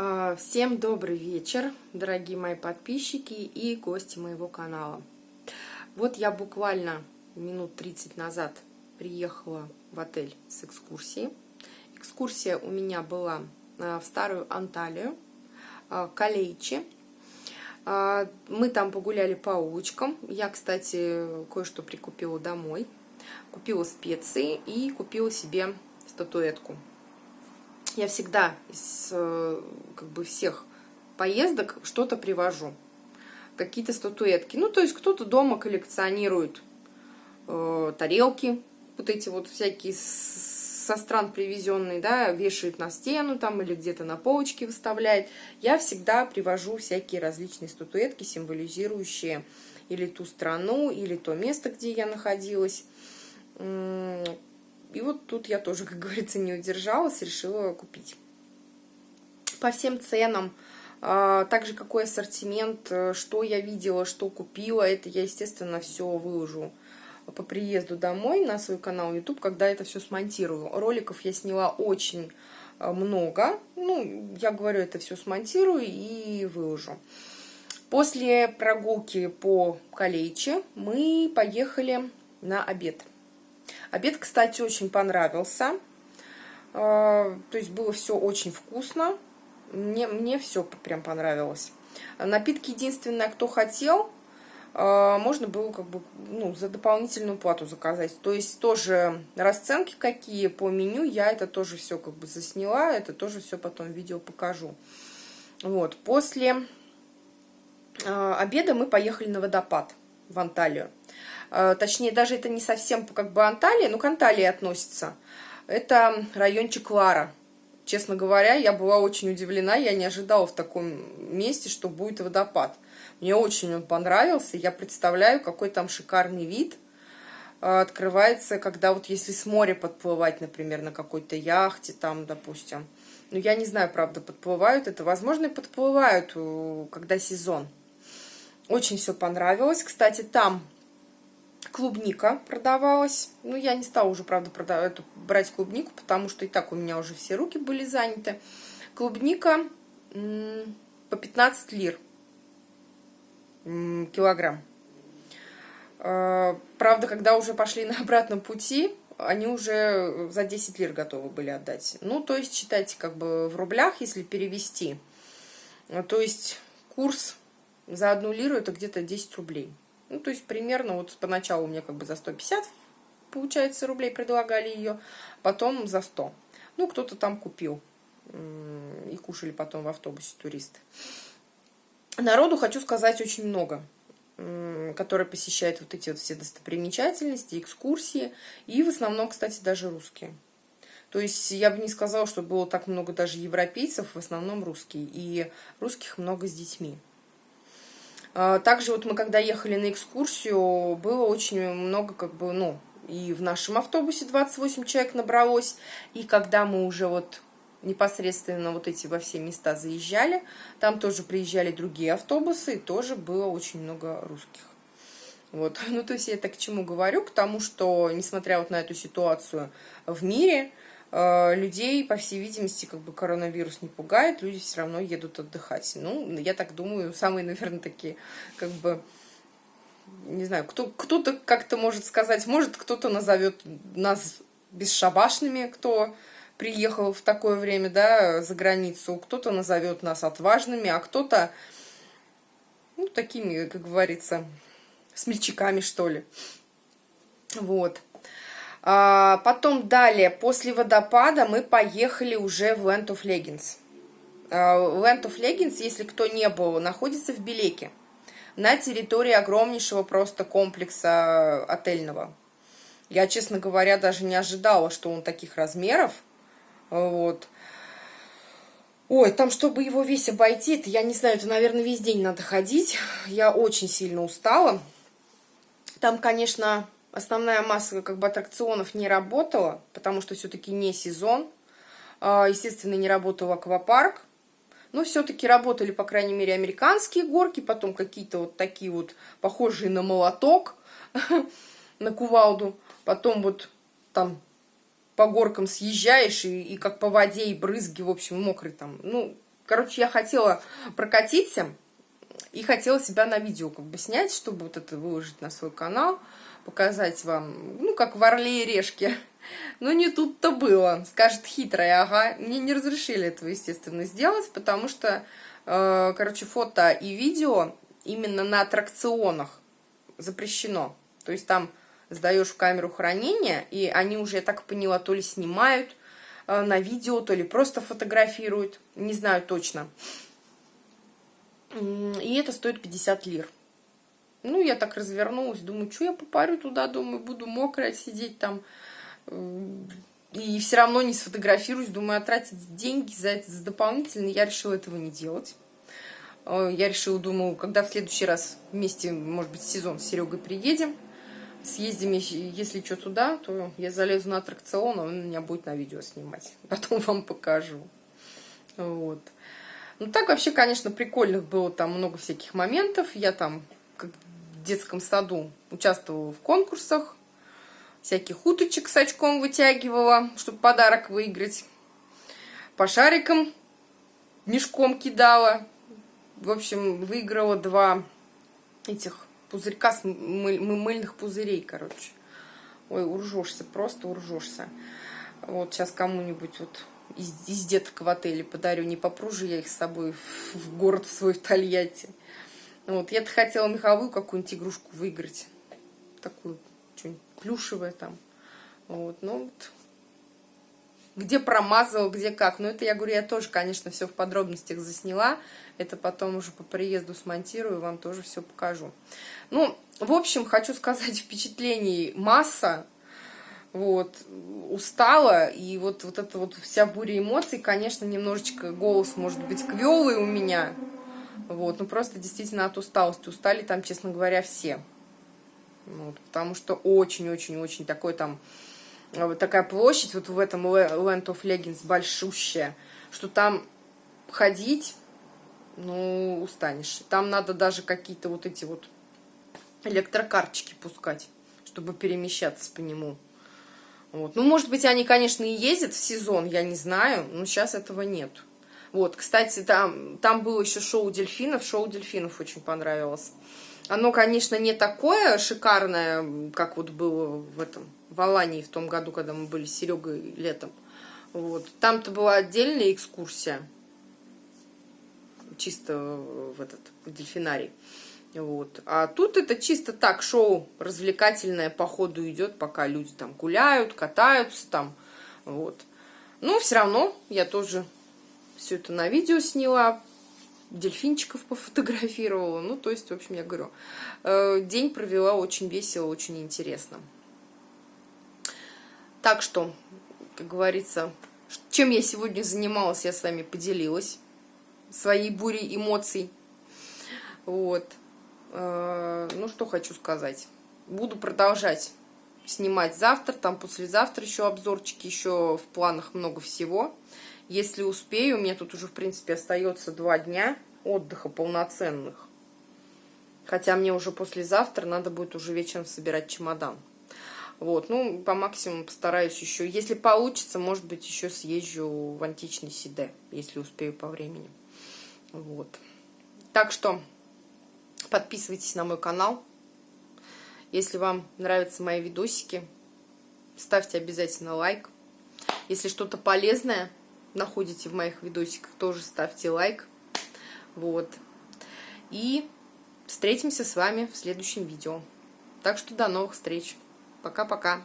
А, всем добрый вечер, дорогие мои подписчики и гости моего канала. Вот я буквально минут 30 назад приехала в отель с экскурсией. Экскурсия у меня была а, в Старую Анталию, а, Калейчи. Мы там погуляли по улочкам. Я, кстати, кое-что прикупила домой. Купила специи и купила себе статуэтку я всегда из э, как бы всех поездок что-то привожу. Какие-то статуэтки. Ну, то есть кто-то дома коллекционирует э, тарелки, вот эти вот всякие со стран привезенные, да, вешает на стену там или где-то на полочке выставляет. Я всегда привожу всякие различные статуэтки, символизирующие или ту страну, или то место, где я находилась. И вот тут я тоже, как говорится, не удержалась, решила купить. По всем ценам, а, также какой ассортимент, э, что я видела, что купила, это я, естественно, все выложу по приезду домой на свой канал YouTube, когда это все смонтирую. Роликов я сняла очень э, много. Ну, я говорю, это все смонтирую и выложу. После прогулки по Калейче мы поехали на обед. Обед, кстати, очень понравился. А, то есть было все очень вкусно. Мне, мне все прям понравилось. Напитки единственное, кто хотел, а, можно было как бы ну, за дополнительную плату заказать. То есть тоже расценки какие по меню, я это тоже все как бы засняла, это тоже все потом в видео покажу. Вот, после а, обеда мы поехали на водопад в Анталию. Э, точнее, даже это не совсем как бы Анталия, но к Анталии относится. Это райончик Лара. Честно говоря, я была очень удивлена, я не ожидала в таком месте, что будет водопад. Мне очень он понравился, я представляю, какой там шикарный вид э, открывается, когда вот если с моря подплывать, например, на какой-то яхте там, допустим. Ну, я не знаю, правда, подплывают это. Возможно, и подплывают, э, когда сезон. Очень все понравилось. Кстати, там клубника продавалась. Ну, я не стала уже, правда, продавать, эту, брать клубнику, потому что и так у меня уже все руки были заняты. Клубника по 15 лир килограмм. А, правда, когда уже пошли на обратном пути, они уже за 10 лир готовы были отдать. Ну, то есть, считайте, как бы в рублях, если перевести. То есть, курс за одну лиру это где-то 10 рублей. Ну, то есть примерно вот поначалу меня как бы за 150, получается, рублей предлагали ее, потом за 100. Ну, кто-то там купил и кушали потом в автобусе туристы. Народу, хочу сказать, очень много, которые посещают вот эти вот все достопримечательности, экскурсии, и в основном, кстати, даже русские. То есть я бы не сказала, что было так много даже европейцев, в основном русские, и русских много с детьми. А, также вот мы когда ехали на экскурсию, было очень много как бы, ну, и в нашем автобусе 28 человек набралось, и когда мы уже вот непосредственно вот эти во все места заезжали, там тоже приезжали другие автобусы, и тоже было очень много русских. Вот, ну то есть я так к чему говорю, к тому, что несмотря вот на эту ситуацию в мире, людей, по всей видимости, как бы коронавирус не пугает, люди все равно едут отдыхать. Ну, я так думаю, самые, наверное, такие, как бы, не знаю, кто, кто-то как-то может сказать, может, кто-то назовет нас бесшабашными, кто приехал в такое время, да, за границу, кто-то назовет нас отважными, а кто-то, ну, такими, как говорится, смельчаками, что ли. Вот. А, потом далее, после водопада мы поехали уже в Land of Leggings. А, Land of Leggings, если кто не был, находится в Белеке. На территории огромнейшего просто комплекса отельного. Я, честно говоря, даже не ожидала, что он таких размеров. Вот. Ой, там, чтобы его весь обойти, это, я не знаю, это, наверное, весь день надо ходить. Я очень сильно устала. Там, конечно, основная масса как бы аттракционов не работала, потому что все-таки не сезон. А, естественно, не работал аквапарк. Но все-таки работали, по крайней мере, американские горки, потом какие-то вот такие вот похожие на молоток, на кувалду. Потом вот там по горкам съезжаешь, и, и как по воде, и брызги, в общем, мокрый там. Ну, короче, я хотела прокатиться и хотела себя на видео как бы снять, чтобы вот это выложить на свой канал, показать вам, ну, как в Орле и Решке. Но не тут-то было. Скажет хитрая, ага. Мне не разрешили этого, естественно, сделать, потому что, э, короче, фото и видео именно на аттракционах запрещено. То есть там сдаешь в камеру хранения, и они уже, я так поняла, то ли снимают э, на видео, то ли просто фотографируют, не знаю точно. И это стоит 50 лир. Ну, я так развернулась, думаю, что я попарю туда, думаю, буду мокрая сидеть там. И все равно не сфотографируюсь, думаю, а тратить деньги за это за дополнительно. Я решила этого не делать. Э, я решила, думаю, когда в следующий раз вместе, может быть, сезон с Серегой приедем, съездим, если что, туда, то я залезу на аттракцион, а он меня будет на видео снимать. Потом вам покажу. Вот. Ну, так вообще, конечно, прикольных было там много всяких моментов. Я там, детском саду, участвовала в конкурсах. Всяких уточек с очком вытягивала, чтобы подарок выиграть. По шарикам мешком кидала. В общем, выиграла два этих пузырька с мыль, мыльных пузырей, короче. Ой, уржешься, просто уржешься. Вот сейчас кому-нибудь вот из, из деток в отеле подарю. Не попру же я их с собой в, в город в свой в Тольятти. Вот, я-то хотела меховую какую-нибудь игрушку выиграть. Такую, что-нибудь плюшевое там. Вот, ну вот. Где промазал, где как. Но это, я говорю, я тоже, конечно, все в подробностях засняла. Это потом уже по приезду смонтирую, вам тоже все покажу. Ну, в общем, хочу сказать, впечатлений масса вот, устала, и вот, вот эта вот вся буря эмоций, конечно, немножечко голос может быть квелый у меня, вот, ну просто действительно от усталости, устали там, честно говоря, все, вот, потому что очень-очень-очень такой там, вот такая площадь вот в этом Land of Legends большущая, что там ходить, ну, устанешь. Там надо даже какие-то вот эти вот электрокарточки пускать, чтобы перемещаться по нему. Вот. Ну, может быть, они, конечно, и ездят в сезон, я не знаю, но сейчас этого нет. Вот, кстати, там, там было еще шоу дельфинов, шоу дельфинов очень понравилось. Оно, конечно, не такое шикарное, как вот было в этом, в Алании в том году, когда мы были с Серегой летом. Вот. Там-то была отдельная экскурсия, чисто в этот дельфинарий. Вот. А тут это чисто так, шоу развлекательное по ходу идет, пока люди там гуляют, катаются там. Вот. Но все равно я тоже все это на видео сняла, дельфинчиков пофотографировала. Ну, то есть, в общем, я говорю, э, день провела очень весело, очень интересно. Так что, как говорится, чем я сегодня занималась, я с вами поделилась. Своей бурей эмоций. Вот. Э, ну, что хочу сказать. Буду продолжать снимать завтра, там послезавтра еще обзорчики, еще в планах много всего. Если успею, у меня тут уже, в принципе, остается два дня отдыха полноценных. Хотя мне уже послезавтра надо будет уже вечером собирать чемодан. Вот, ну, по максимуму постараюсь еще. Если получится, может быть, еще съезжу в античный Сиде, если успею по времени. Вот. Так что Подписывайтесь на мой канал. Если вам нравятся мои видосики, ставьте обязательно лайк. Если что-то полезное находите в моих видосиках, тоже ставьте лайк. Вот. И встретимся с вами в следующем видео. Так что до новых встреч. Пока-пока.